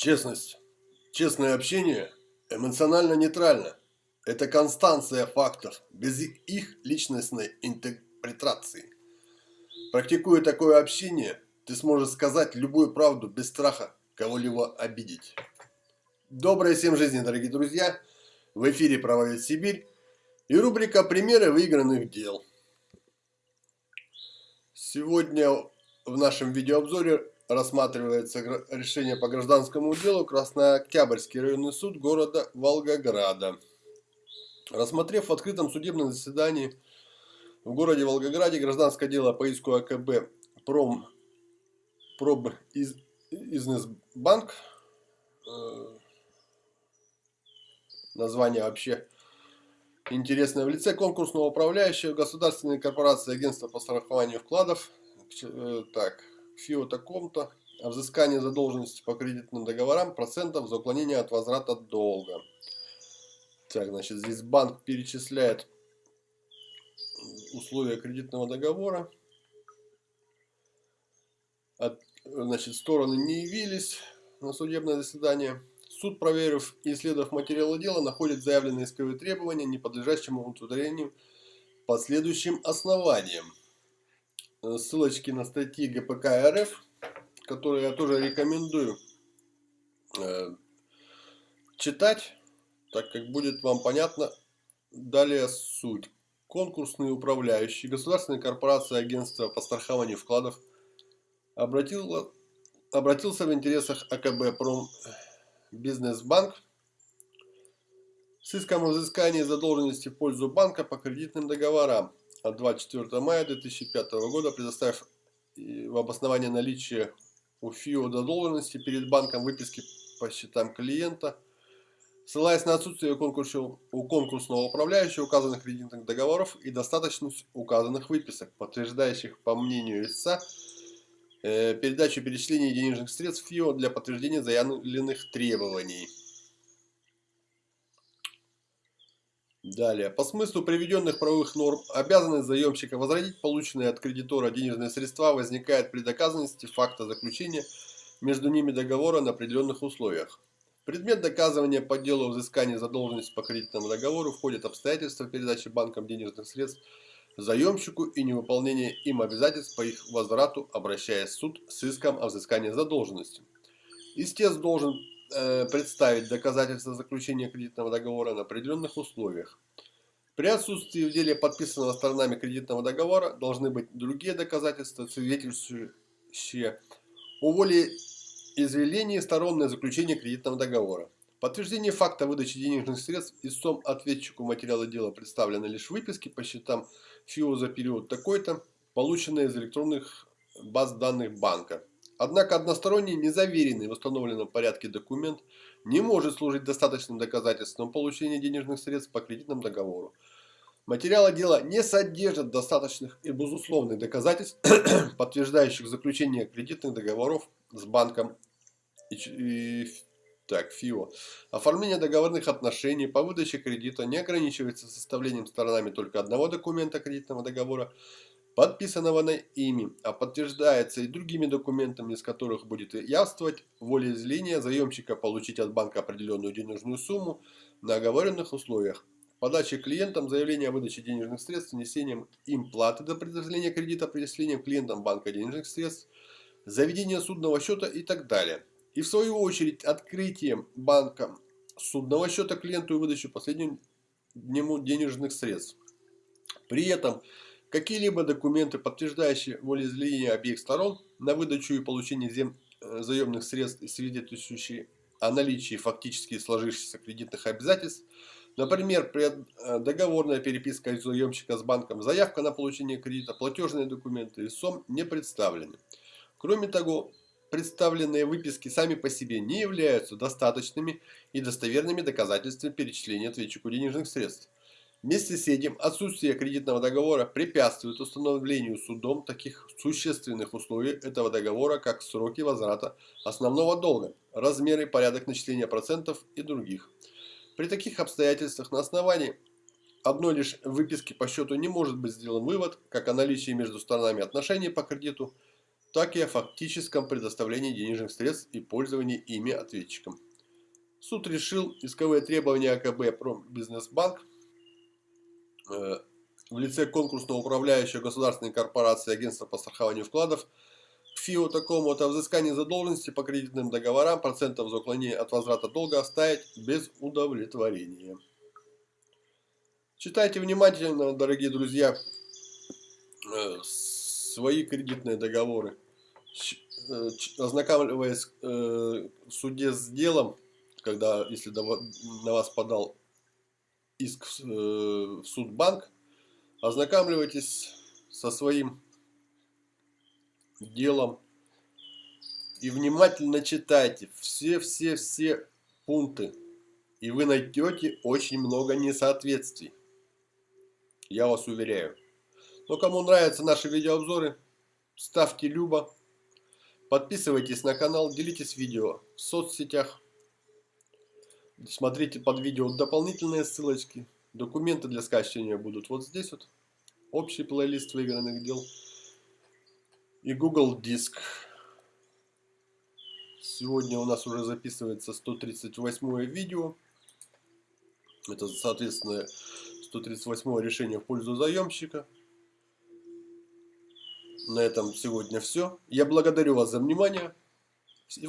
Честность. Честное общение эмоционально нейтрально. Это констанция фактов, без их личностной интерпретации. Практикуя такое общение, ты сможешь сказать любую правду без страха кого-либо обидеть. Доброй всем жизни, дорогие друзья! В эфире «Правовед Сибирь» и рубрика «Примеры выигранных дел». Сегодня в нашем видеообзоре рассматривается решение по гражданскому делу Краснооктябрьский районный суд города Волгограда. Рассмотрев в открытом судебном заседании в городе Волгограде гражданское дело по иску АКБ Пром Проб из, Изнесбанк, э, название вообще интересное, в лице конкурсного управляющего государственной корпорации агентства по страхованию вкладов, э, так, ФИО таком-то о взыскании задолженности по кредитным договорам процентов за уклонение от возврата долга. Так, значит, здесь банк перечисляет условия кредитного договора. От, значит, стороны не явились на судебное заседание. Суд, проверив и исследовав материалы дела, находит заявленные исковые требования, не подлежащим удовлетворению по следующим основаниям. Э, ссылочки на статьи ГПК РФ, которые я тоже рекомендую э, читать, так как будет вам понятно далее суть. Конкурсный управляющий Государственной корпорации агентства по страхованию вкладов обратил, обратился в интересах АКБ Пром Бизнесбанк с иском о взыскании задолженности в пользу банка по кредитным договорам от 24 мая 2005 года, предоставив в обоснование наличия у ФИО задолженности перед банком выписки по счетам клиента, ссылаясь на отсутствие у конкурсного управляющего указанных кредитных договоров и достаточность указанных выписок, подтверждающих, по мнению истца, э, передачу перечисления денежных средств ФИО для подтверждения заявленных требований. Далее. По смыслу приведенных правовых норм, обязанность заемщика возродить полученные от кредитора денежные средства возникает при доказанности факта заключения между ними договора на определенных условиях. Предмет доказывания по делу взыскания задолженности по кредитному договору входят обстоятельства передачи банком денежных средств заемщику и невыполнение им обязательств по их возврату, обращаясь в суд с иском о взыскании задолженности. Истец должен представить доказательства заключения кредитного договора на определенных условиях. При отсутствии в деле подписанного сторонами кредитного договора должны быть другие доказательства, свидетельствующие о воле извелении сторон на заключение кредитного договора. Подтверждение факта выдачи денежных средств истцом ответчику материала дела представлены лишь выписки по счетам ФИО за период такой-то, полученные из электронных баз данных банка. Однако односторонний, незаверенный в установленном порядке документ не может служить достаточным доказательством получения денежных средств по кредитному договору. Материалы дела не содержат достаточных и безусловных доказательств, подтверждающих заключение кредитных договоров с банком и, и так, ФИО. Оформление договорных отношений по выдаче кредита не ограничивается составлением сторонами только одного документа кредитного договора, подписанного на ими, а подтверждается и другими документами, из которых будет явствовать волеизъявление заемщика получить от банка определенную денежную сумму на оговоренных условиях. Подача клиентам заявления о выдаче денежных средств, внесением им платы до предоставления кредита, предоставлением клиентам банка денежных средств, заведение судного счета и так далее. И в свою очередь открытием банка судного счета клиенту и выдачу последнему денежных средств. При этом Какие-либо документы, подтверждающие волеизъявление обеих сторон на выдачу и получение зем, э, заемных средств и свидетельствующие о наличии фактически сложившихся кредитных обязательств, например, э, договорная переписка заемщика с банком, заявка на получение кредита, платежные документы и СОМ не представлены. Кроме того, представленные выписки сами по себе не являются достаточными и достоверными доказательствами перечисления ответчику денежных средств. Вместе с этим отсутствие кредитного договора препятствует установлению судом таких существенных условий этого договора, как сроки возврата основного долга, размеры, порядок начисления процентов и других. При таких обстоятельствах на основании одной лишь выписки по счету не может быть сделан вывод, как о наличии между сторонами отношений по кредиту, так и о фактическом предоставлении денежных средств и пользовании ими ответчиком. Суд решил исковые требования АКБ Промбизнесбанк в лице конкурсного управляющего государственной корпорации Агентства по страхованию вкладов к ФИО такому-то взыскании задолженности по кредитным договорам процентов за уклонение от возврата долга оставить без удовлетворения. Читайте внимательно, дорогие друзья, э, свои кредитные договоры. Э, ознакомливаясь э, в суде с делом, когда, если на вас подал иск в суд банк, ознакомливайтесь со своим делом и внимательно читайте все-все-все пункты, и вы найдете очень много несоответствий. Я вас уверяю. Но кому нравятся наши видеообзоры, ставьте любо, подписывайтесь на канал, делитесь видео в соцсетях, смотрите под видео дополнительные ссылочки, документы для скачивания будут вот здесь вот, общий плейлист выигранных дел и Google Диск. Сегодня у нас уже записывается 138 видео. Это, соответственно, 138 решение в пользу заемщика. На этом сегодня все. Я благодарю вас за внимание.